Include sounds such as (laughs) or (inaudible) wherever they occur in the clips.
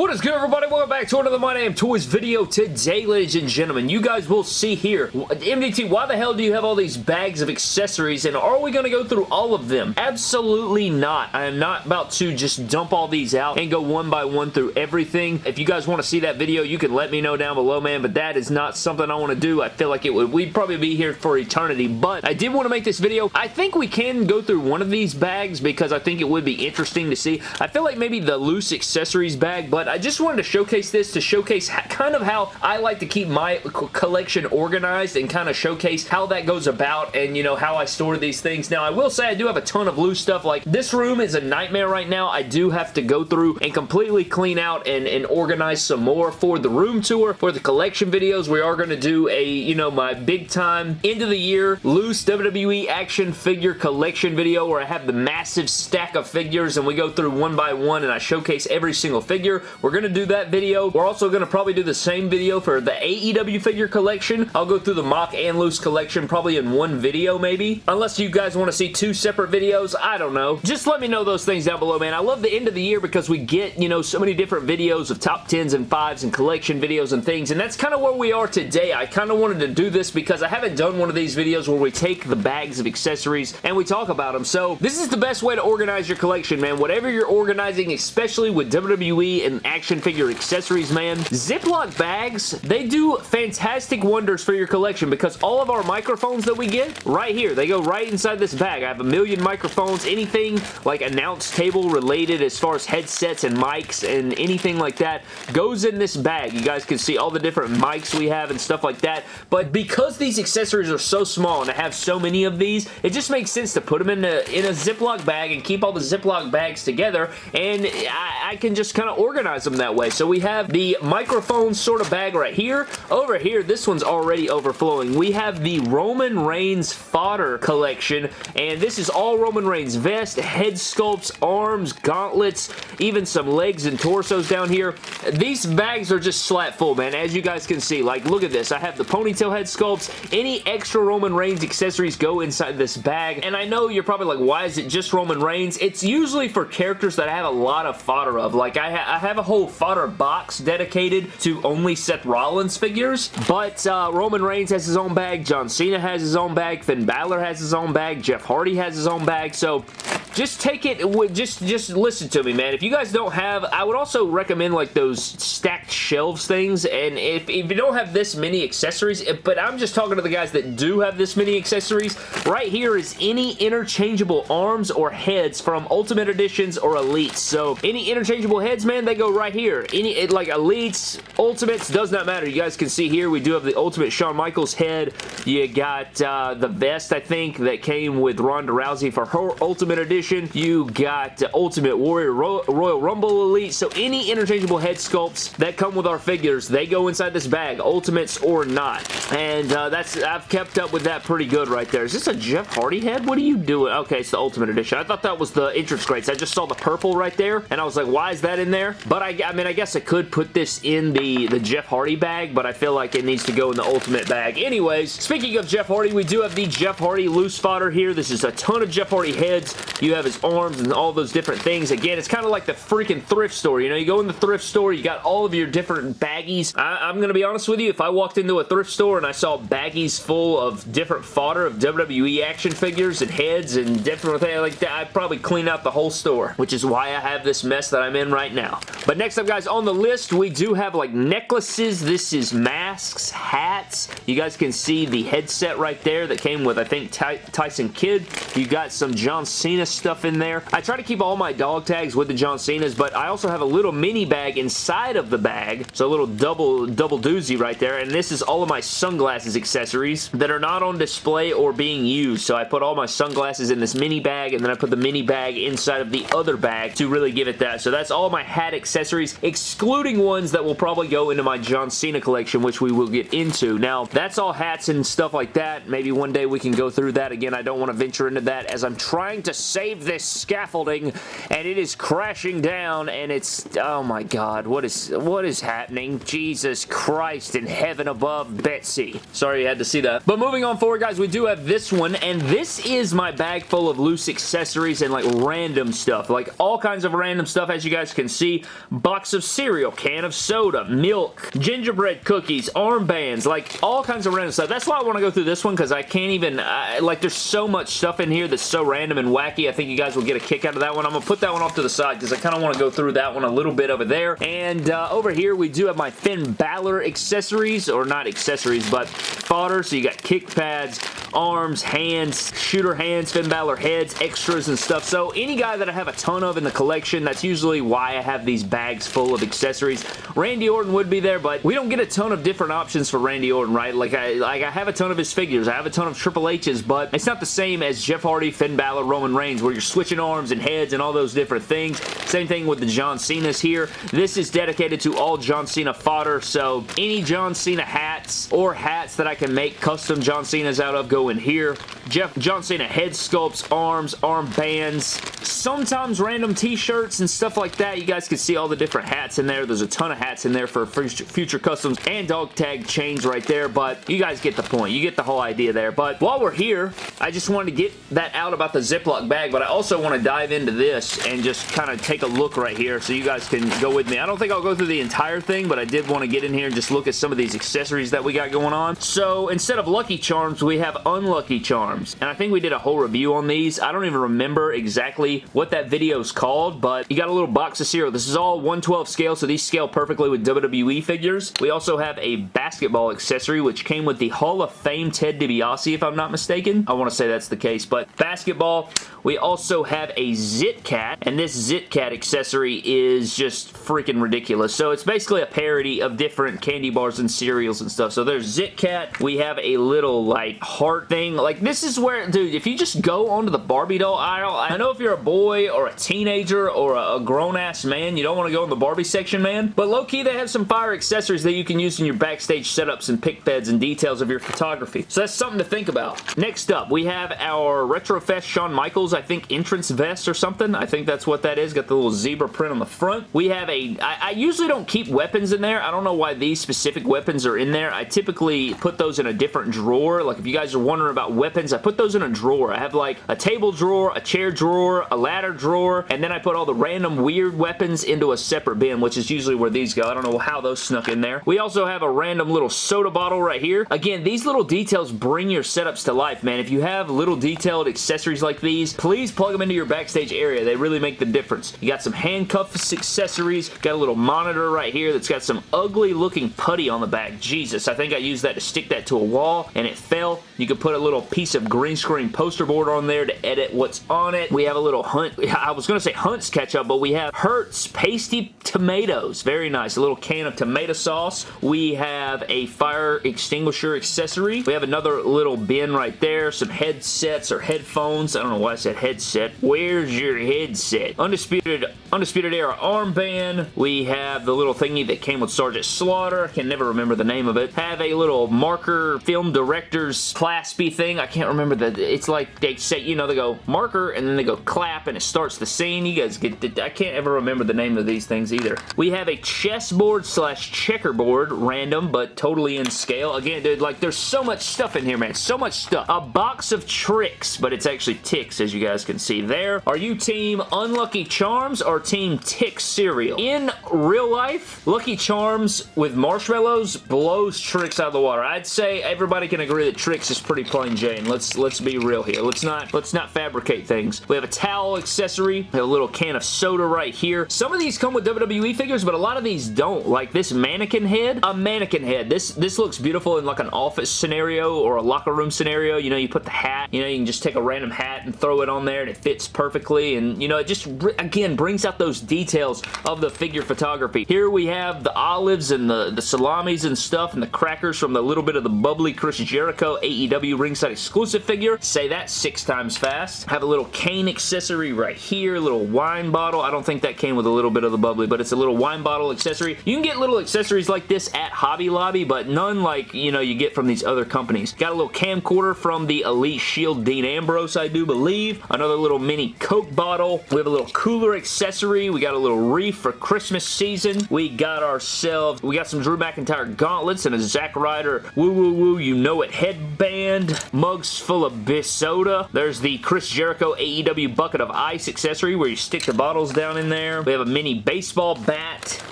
What is good everybody? Welcome back to another My Damn Toys video. Today, ladies and gentlemen, you guys will see here, MDT, why the hell do you have all these bags of accessories and are we going to go through all of them? Absolutely not. I am not about to just dump all these out and go one by one through everything. If you guys want to see that video, you can let me know down below, man, but that is not something I want to do. I feel like it would, we'd probably be here for eternity, but I did want to make this video. I think we can go through one of these bags because I think it would be interesting to see. I feel like maybe the loose accessories bag, but I just wanted to showcase this to showcase kind of how I like to keep my collection organized and kind of showcase how that goes about and, you know, how I store these things. Now, I will say I do have a ton of loose stuff. Like, this room is a nightmare right now. I do have to go through and completely clean out and, and organize some more for the room tour, for the collection videos. We are going to do a, you know, my big time end of the year loose WWE action figure collection video where I have the massive stack of figures and we go through one by one and I showcase every single figure. We're going to do that video. We're also going to probably do the same video for the AEW figure collection. I'll go through the mock and loose collection probably in one video maybe. Unless you guys want to see two separate videos, I don't know. Just let me know those things down below, man. I love the end of the year because we get, you know, so many different videos of top 10s and 5s and collection videos and things, and that's kind of where we are today. I kind of wanted to do this because I haven't done one of these videos where we take the bags of accessories and we talk about them. So this is the best way to organize your collection, man. Whatever you're organizing, especially with WWE and action figure accessories, man. Ziploc bags, they do fantastic wonders for your collection because all of our microphones that we get, right here, they go right inside this bag. I have a million microphones, anything like announce table related as far as headsets and mics and anything like that goes in this bag. You guys can see all the different mics we have and stuff like that, but because these accessories are so small and I have so many of these, it just makes sense to put them in a, in a Ziploc bag and keep all the Ziploc bags together and I, I can just kind of organize them that way. So we have the microphone sort of bag right here. Over here, this one's already overflowing. We have the Roman Reigns fodder collection, and this is all Roman Reigns vest, head sculpts, arms, gauntlets, even some legs and torsos down here. These bags are just slap full, man, as you guys can see. Like, look at this. I have the ponytail head sculpts. Any extra Roman Reigns accessories go inside this bag, and I know you're probably like, why is it just Roman Reigns? It's usually for characters that I have a lot of fodder of. Like, I, ha I have a whole fodder box dedicated to only Seth Rollins figures, but uh, Roman Reigns has his own bag, John Cena has his own bag, Finn Balor has his own bag, Jeff Hardy has his own bag, so just take it, with just, just listen to me, man. If you guys don't have, I would also recommend like those stacked shelves things, and if, if you don't have this many accessories, but I'm just talking to the guys that do have this many accessories, right here is any interchangeable arms or heads from Ultimate Editions or Elites. So any interchangeable heads, man, they go right here. Any, it, like Elites, Ultimates, does not matter. You guys can see here, we do have the Ultimate Shawn Michaels head. You got uh, the vest, I think, that came with Ronda Rousey for her Ultimate Edition. You got Ultimate Warrior Ro Royal Rumble Elite. So any interchangeable head sculpts that come with our figures, they go inside this bag, Ultimates or not. And uh, that's I've kept up with that pretty good right there. Is this a Jeff Hardy head? What are you doing? Okay, it's the Ultimate Edition. I thought that was the entrance crates. I just saw the purple right there, and I was like, why is that in there? But I, I mean, I guess I could put this in the, the Jeff Hardy bag, but I feel like it needs to go in the Ultimate bag. Anyways, speaking of Jeff Hardy, we do have the Jeff Hardy loose fodder here. This is a ton of Jeff Hardy heads. You have his arms and all those different things. Again, it's kind of like the freaking thrift store. You know, you go in the thrift store, you got all of your different baggies. I, I'm going to be honest with you, if I walked into a thrift store and I saw baggies full of different fodder of WWE action figures and heads and different things like that, I'd probably clean out the whole store, which is why I have this mess that I'm in right now. But next up, guys, on the list, we do have like necklaces. This is masks, hats. You guys can see the headset right there that came with, I think, Ty Tyson Kidd. You got some John Cena stuff in there. I try to keep all my dog tags with the John Cenas, but I also have a little mini bag inside of the bag. So a little double, double doozy right there. And this is all of my sunglasses accessories that are not on display or being used. So I put all my sunglasses in this mini bag, and then I put the mini bag inside of the other bag to really give it that. So that's all my hat accessories, excluding ones that will probably go into my John Cena collection, which we will get into. Now, that's all hats and stuff like that. Maybe one day we can go through that. Again, I don't want to venture into that as I'm trying to save save this scaffolding, and it is crashing down, and it's, oh my god, what is, what is happening? Jesus Christ in heaven above, Betsy. Sorry you had to see that. But moving on forward, guys, we do have this one, and this is my bag full of loose accessories and like random stuff, like all kinds of random stuff, as you guys can see. Box of cereal, can of soda, milk, gingerbread cookies, armbands, like all kinds of random stuff. That's why I want to go through this one, because I can't even, uh, like there's so much stuff in here that's so random and wacky. I think you guys will get a kick out of that one. I'm going to put that one off to the side, because I kind of want to go through that one a little bit over there. And uh, over here, we do have my Finn Balor accessories, or not accessories, but fodder. So you got kick pads, arms, hands, shooter hands, Finn Balor heads, extras and stuff. So any guy that I have a ton of in the collection, that's usually why I have these bags full of accessories. Randy Orton would be there, but we don't get a ton of different options for Randy Orton, right? Like I, like I have a ton of his figures. I have a ton of Triple H's, but it's not the same as Jeff Hardy, Finn Balor, Roman Reigns, where you're switching arms and heads and all those different things. Same thing with the John Cena's here. This is dedicated to all John Cena fodder, so any John Cena hats or hats that I can make custom John Cena's out of go in here. Jeff John Cena head sculpts, arms, arm bands, sometimes random t-shirts and stuff like that. You guys can see all the different hats in there. There's a ton of hats in there for future customs and dog tag chains right there, but you guys get the point. You get the whole idea there, but while we're here, I just wanted to get that out about the Ziploc bag, but I also want to dive into this and just kind of take a look right here so you guys can go with me. I don't think I'll go through the entire thing, but I did want to get in here and just look at some of these accessories that we got going on. So instead of Lucky Charms, we have Unlucky Charms, and I think we did a whole review on these. I don't even remember exactly what that video is called, but you got a little box of cereal. This is all 112 scale, so these scale perfectly with WWE figures. We also have a basketball accessory, which came with the Hall of Fame Ted DiBiase, if I'm not mistaken. I want to say that's the case, but basketball. We also have a Zit Cat, and this Zit Cat accessory is just freaking ridiculous. So it's basically a parody of different candy bars and cereals and stuff. So there's Zit Cat. We have a little, like, heart thing. Like, this is where, dude, if you just go onto the Barbie doll aisle, I know if you're a boy or a teenager or a, a grown-ass man, you don't want to go in the Barbie section, man. But low-key, they have some fire accessories that you can use in your backstage setups and pick beds and details of your photography. So that's something to think about. Next up, we have our Retrofest Shawn Michaels, I think, entrance vest or something. I think that's what that is. Got the little zebra print on the front. We have a. I, I usually don't keep weapons in there. I don't know why these specific weapons are in there. I typically put those in a different drawer. Like, if you guys are wondering about weapons, I put those in a drawer. I have, like, a table drawer, a chair drawer, a ladder drawer, and then I put all the random weird weapons into a separate bin, which is usually where these go. I don't know how those snuck in there. We also have a random little soda bottle right here. Again, these little details bring your setups to life, man. If you have little detailed accessories like these, please plug them into your backstage area. They really make the difference. You got some handcuffs accessories, got a little monitor right here that's got some ugly looking putty on the back. Jesus, I think I used that to stick that to a wall and it fell. You could put a little piece of green screen poster board on there to edit what's on it. We have a little Hunt, (laughs) I was going to say Hunt's ketchup, but we have Hertz Pasty Tomatoes. Very nice. A little can of tomato sauce. We have a fire extinguisher accessory. We have another little bin right there. Some headsets or headphones. I don't know why I said headset. Where's your headset? Undisputed, Undisputed Era armband. We have the little thingy that came with Sergeant Slaughter. I can never remember the name of it. Have a little marker film director's class B thing. I can't remember that. It's like they say, you know, they go marker and then they go clap and it starts the scene. You guys get, I can't ever remember the name of these things either. We have a chessboard slash checkerboard, random, but totally in scale. Again, dude, like, there's so much stuff in here, man. So much stuff. A box of tricks, but it's actually ticks, as you guys can see there. Are you team Unlucky Charms or team Tick Cereal? In real life, Lucky Charms with marshmallows blows tricks out of the water. I'd say everybody can agree that tricks is pretty plain Jane. Let's let's be real here. Let's not let's not fabricate things. We have a towel accessory, a little can of soda right here. Some of these come with WWE figures, but a lot of these don't. Like this mannequin head, a mannequin head. This this looks beautiful in like an office scenario or a locker room scenario. You know, you put the hat, you know, you can just take a random hat and throw it on there and it fits perfectly. And, you know, it just, again, brings out those details of the figure photography. Here we have the olives and the, the salamis and stuff and the crackers from the little bit of the bubbly Chris Jericho AEW AEW ringside exclusive figure. Say that six times fast. Have a little cane accessory right here, a little wine bottle. I don't think that came with a little bit of the bubbly, but it's a little wine bottle accessory. You can get little accessories like this at Hobby Lobby, but none like, you know, you get from these other companies. Got a little camcorder from the Elite Shield Dean Ambrose, I do believe. Another little mini Coke bottle. We have a little cooler accessory. We got a little reef for Christmas season. We got ourselves, we got some Drew McIntyre gauntlets and a Zack Ryder woo woo woo you know it headband. Mugs full of soda. There's the Chris Jericho AEW bucket of ice accessory where you stick the bottles down in there. We have a mini baseball bat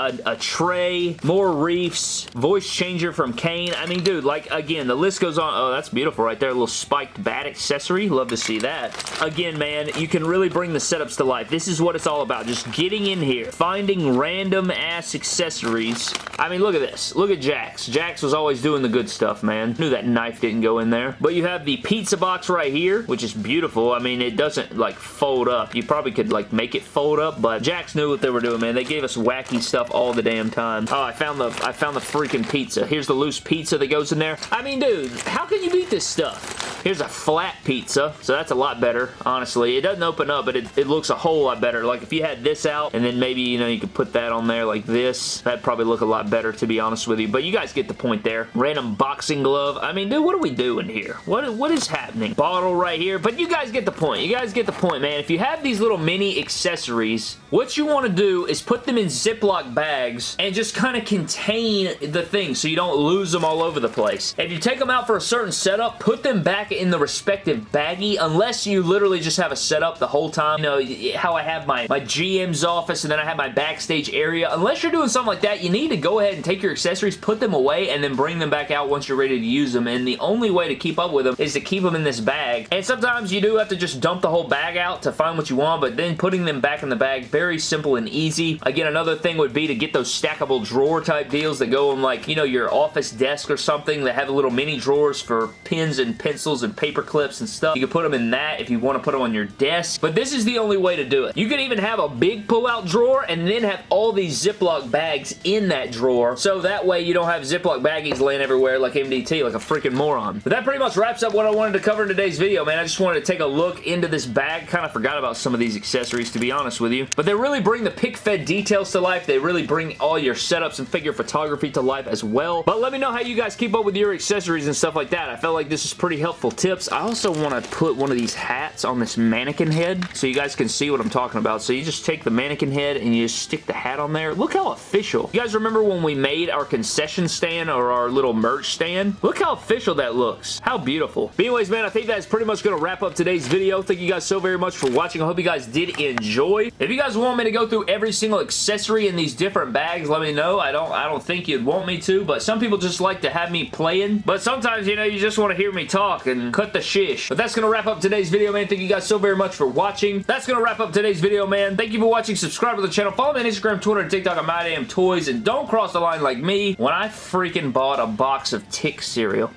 a, a, tray, more reefs, voice changer from Kane. I mean, dude, like, again, the list goes on. Oh, that's beautiful right there. A little spiked bat accessory. Love to see that. Again, man, you can really bring the setups to life. This is what it's all about. Just getting in here, finding random-ass accessories. I mean, look at this. Look at Jakks. Jakks was always doing the good stuff, man. Knew that knife didn't go in there. But you have the pizza box right here, which is beautiful. I mean, it doesn't, like, fold up. You probably could, like, make it fold up, but Jakks knew what they were doing, man. They gave us wacky stuff all the damn time. Oh, I found the I found the freaking pizza. Here's the loose pizza that goes in there. I mean, dude, how can you beat this stuff? Here's a flat pizza, so that's a lot better, honestly. It doesn't open up, but it, it looks a whole lot better. Like, if you had this out, and then maybe, you know, you could put that on there like this, that'd probably look a lot better, to be honest with you. But you guys get the point there. Random boxing glove. I mean, dude, what are we doing here? What What is happening? Bottle right here. But you guys get the point. You guys get the point, man. If you have these little mini accessories, what you want to do is put them in Ziploc bags and just kind of contain the thing so you don't lose them all over the place. If you take them out for a certain setup, put them back in the respective baggie unless you literally just have a setup the whole time. You know, how I have my, my GM's office and then I have my backstage area. Unless you're doing something like that, you need to go ahead and take your accessories, put them away, and then bring them back out once you're ready to use them. And the only way to keep up with them is to keep them in this bag. And sometimes you do have to just dump the whole bag out to find what you want, but then putting them back in the bag, very simple and easy. Again, another thing would be to get those stackable drawer type deals that go in like, you know, your office desk or something that have little mini drawers for pens and pencils and paper clips and stuff. You can put them in that if you want to put them on your desk. But this is the only way to do it. You can even have a big pull-out drawer and then have all these Ziploc bags in that drawer. So that way you don't have Ziploc baggies laying everywhere like MDT, like a freaking moron. But that pretty much wraps up what I wanted to cover in today's video, man. I just wanted to take a look into this bag. Kind of forgot about some of these accessories, to be honest with you. But they really bring the pick fed details to life. They really bring all your setups and figure photography to life as well. But let me know how you guys keep up with your accessories and stuff like that. I felt like this is pretty helpful tips. I also want to put one of these hats on this mannequin head so you guys can see what I'm talking about. So you just take the mannequin head and you just stick the hat on there. Look how official. You guys remember when we made our concession stand or our little merch stand? Look how official that looks. How beautiful. But anyways, man, I think that's pretty much going to wrap up today's video. Thank you guys so very much for watching. I hope you guys did enjoy. If you guys want me to go through every single accessory in these different bags, let me know. I don't, I don't think you'd want me to, but some people just like to have me playing. But sometimes, you know, you just want to hear me talk and Mm-hmm. cut the shish. But that's going to wrap up today's video, man. Thank you guys so very much for watching. That's going to wrap up today's video, man. Thank you for watching. Subscribe to the channel. Follow me on Instagram, Twitter, and TikTok at MyDamnToys. And don't cross the line like me when I freaking bought a box of Tick cereal.